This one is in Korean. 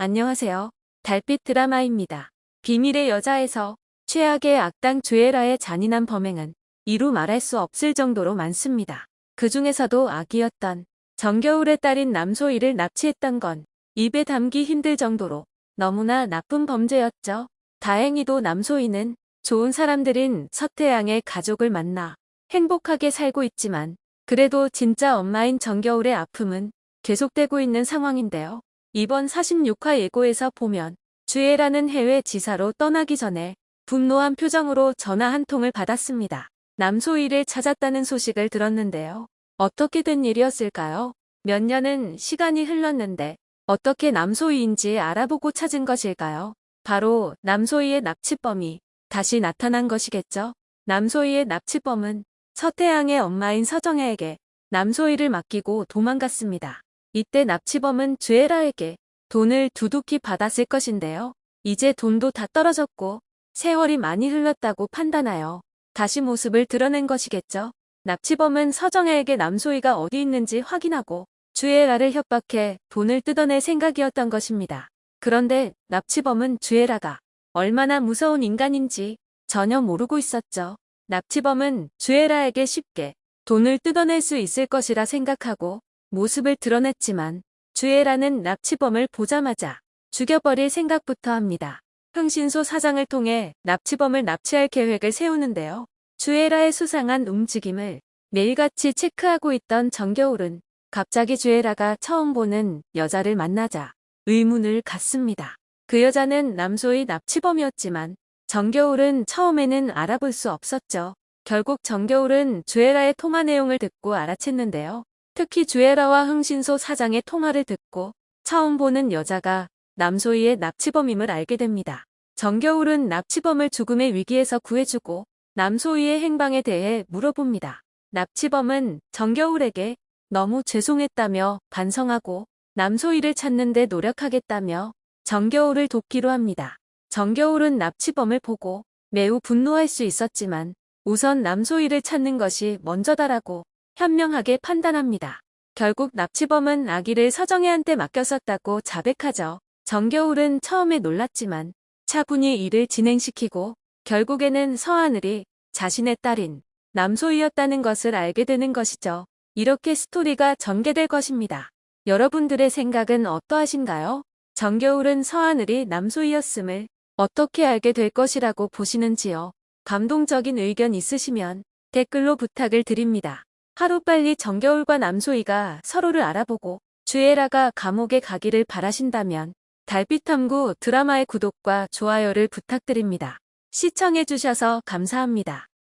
안녕하세요. 달빛 드라마입니다. 비밀의 여자에서 최악의 악당 주애라의 잔인한 범행은 이루 말할 수 없을 정도로 많습니다. 그 중에서도 악이었던 정겨울의 딸인 남소희를 납치했던 건 입에 담기 힘들 정도로 너무나 나쁜 범죄였죠. 다행히도 남소희는 좋은 사람들인 서태양의 가족을 만나 행복하게 살고 있지만 그래도 진짜 엄마인 정겨울의 아픔은 계속되고 있는 상황인데요. 이번 46화 예고에서 보면 주애라는 해외 지사로 떠나기 전에 분노한 표정으로 전화 한 통을 받았습니다. 남소희를 찾았다는 소식을 들었는데요. 어떻게 된 일이었을까요? 몇 년은 시간이 흘렀는데 어떻게 남소희인지 알아보고 찾은 것일까요? 바로 남소희의 납치범이 다시 나타난 것이겠죠? 남소희의 납치범은 서태양의 엄마인 서정혜에게 남소희를 맡기고 도망갔습니다. 이때 납치범은 주애라에게 돈을 두둑히 받았을 것인데요. 이제 돈도 다 떨어졌고 세월이 많이 흘렀다고 판단하여 다시 모습을 드러낸 것이겠죠. 납치범은 서정혜에게 남소희가 어디 있는지 확인하고 주애라를 협박해 돈을 뜯어낼 생각이었던 것입니다. 그런데 납치범은 주애라가 얼마나 무서운 인간인지 전혀 모르고 있었죠. 납치범은 주애라에게 쉽게 돈을 뜯어낼 수 있을 것이라 생각하고 모습을 드러냈지만 주애라는 납치범을 보자마자 죽여버릴 생각부터 합니다. 흥신소 사장을 통해 납치범을 납치할 계획을 세우는데요. 주애라의 수상한 움직임을 매일같이 체크하고 있던 정겨울은 갑자기 주애라가 처음 보는 여자를 만나자 의문을 갖습니다. 그 여자는 남소의 납치범이었지만 정겨울은 처음에는 알아볼 수 없었죠. 결국 정겨울은 주애라의 통화 내용을 듣고 알아챘는데요. 특히 주애라와 흥신소 사장의 통화를 듣고 처음 보는 여자가 남소희의 납치범임을 알게 됩니다. 정겨울은 납치범을 죽음의 위기에서 구해주고 남소희의 행방에 대해 물어봅니다. 납치범은 정겨울에게 너무 죄송했다며 반성하고 남소희를 찾는 데 노력하겠다며 정겨울을 돕기로 합니다. 정겨울은 납치범을 보고 매우 분노할 수 있었지만 우선 남소희를 찾는 것이 먼저다라고 현명하게 판단합니다. 결국 납치범은 아기를 서정혜한테 맡겼었다고 자백하죠. 정겨울은 처음에 놀랐지만 차분히 일을 진행시키고 결국에는 서하늘이 자신의 딸인 남소희였다는 것을 알게 되는 것이죠. 이렇게 스토리가 전개될 것입니다. 여러분들의 생각은 어떠하신가요? 정겨울은 서하늘이 남소희였음을 어떻게 알게 될 것이라고 보시는지요? 감동적인 의견 있으시면 댓글로 부탁을 드립니다. 하루빨리 정겨울과 남소희가 서로를 알아보고 주애라가 감옥에 가기를 바라신다면 달빛탐구 드라마의 구독과 좋아요를 부탁드립니다. 시청해주셔서 감사합니다.